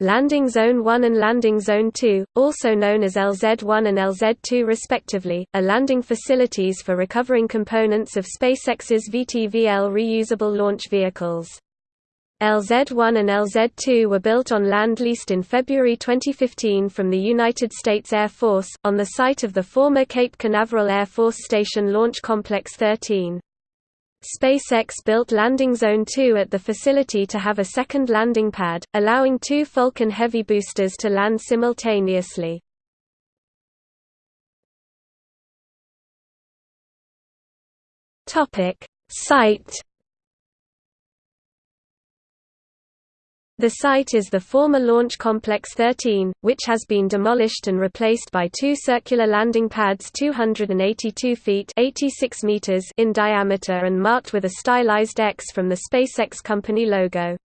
Landing Zone 1 and Landing Zone 2, also known as LZ-1 and LZ-2 respectively, are landing facilities for recovering components of SpaceX's VTVL reusable launch vehicles. LZ-1 and LZ-2 were built on land leased in February 2015 from the United States Air Force, on the site of the former Cape Canaveral Air Force Station Launch Complex 13. SpaceX built Landing Zone 2 at the facility to have a second landing pad, allowing two Falcon Heavy boosters to land simultaneously. Site The site is the former Launch Complex 13, which has been demolished and replaced by two circular landing pads 282 feet 86 meters in diameter and marked with a stylized X from the SpaceX company logo.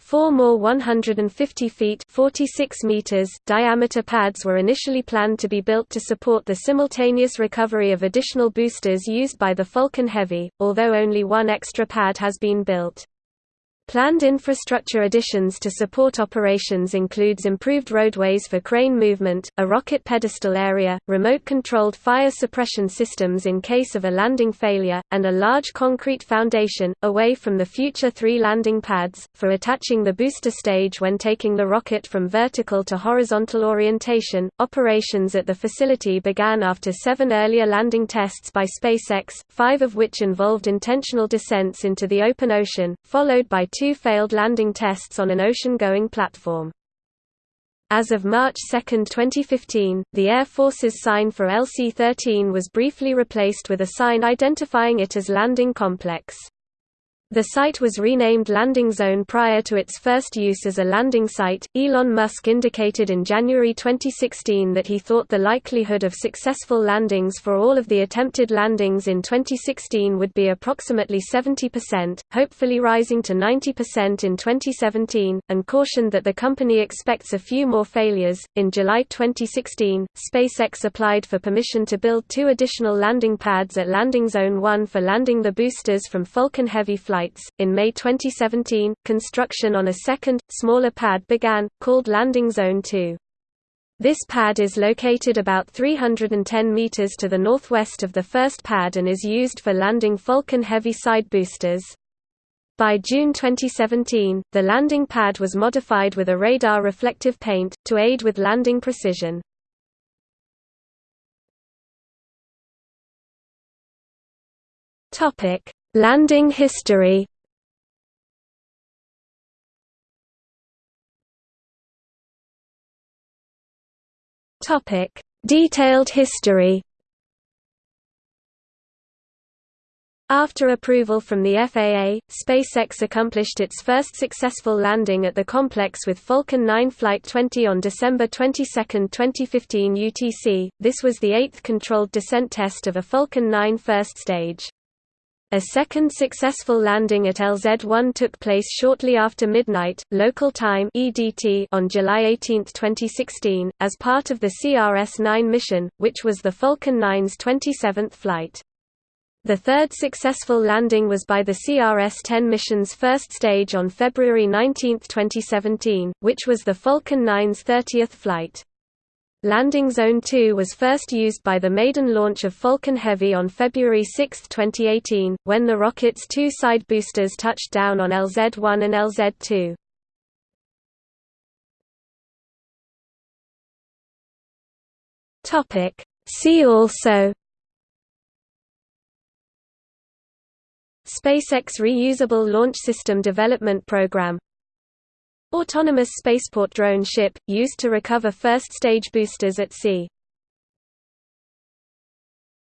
Four more 150 feet 46 meters diameter pads were initially planned to be built to support the simultaneous recovery of additional boosters used by the Falcon Heavy, although only one extra pad has been built. Planned infrastructure additions to support operations includes improved roadways for crane movement, a rocket pedestal area, remote-controlled fire suppression systems in case of a landing failure, and a large concrete foundation, away from the future three landing pads, for attaching the booster stage when taking the rocket from vertical to horizontal orientation. Operations at the facility began after seven earlier landing tests by SpaceX, five of which involved intentional descents into the open ocean, followed by two failed landing tests on an ocean-going platform. As of March 2, 2015, the Air Force's sign for LC-13 was briefly replaced with a sign identifying it as Landing Complex. The site was renamed Landing Zone prior to its first use as a landing site. Elon Musk indicated in January 2016 that he thought the likelihood of successful landings for all of the attempted landings in 2016 would be approximately 70%, hopefully rising to 90% in 2017, and cautioned that the company expects a few more failures. In July 2016, SpaceX applied for permission to build two additional landing pads at Landing Zone 1 for landing the boosters from Falcon Heavy flights flights. In May 2017, construction on a second, smaller pad began, called Landing Zone 2. This pad is located about 310 meters to the northwest of the first pad and is used for landing Falcon Heavy side boosters. By June 2017, the landing pad was modified with a radar reflective paint, to aid with landing precision. Topic: Landing history Topic: Detailed history. After approval from the FAA, SpaceX accomplished its first successful landing at the complex with Falcon 9 Flight 20 on December 22, 2015 UTC. This was the eighth controlled descent test of a Falcon 9 first stage. A second successful landing at LZ-1 took place shortly after midnight, local time (EDT) on July 18, 2016, as part of the CRS-9 mission, which was the Falcon 9's 27th flight. The third successful landing was by the CRS-10 mission's first stage on February 19, 2017, which was the Falcon 9's 30th flight. Landing Zone 2 was first used by the maiden launch of Falcon Heavy on February 6, 2018, when the rocket's two side boosters touched down on LZ-1 and LZ-2. See also SpaceX Reusable Launch System Development Program Autonomous spaceport drone ship, used to recover first-stage boosters at sea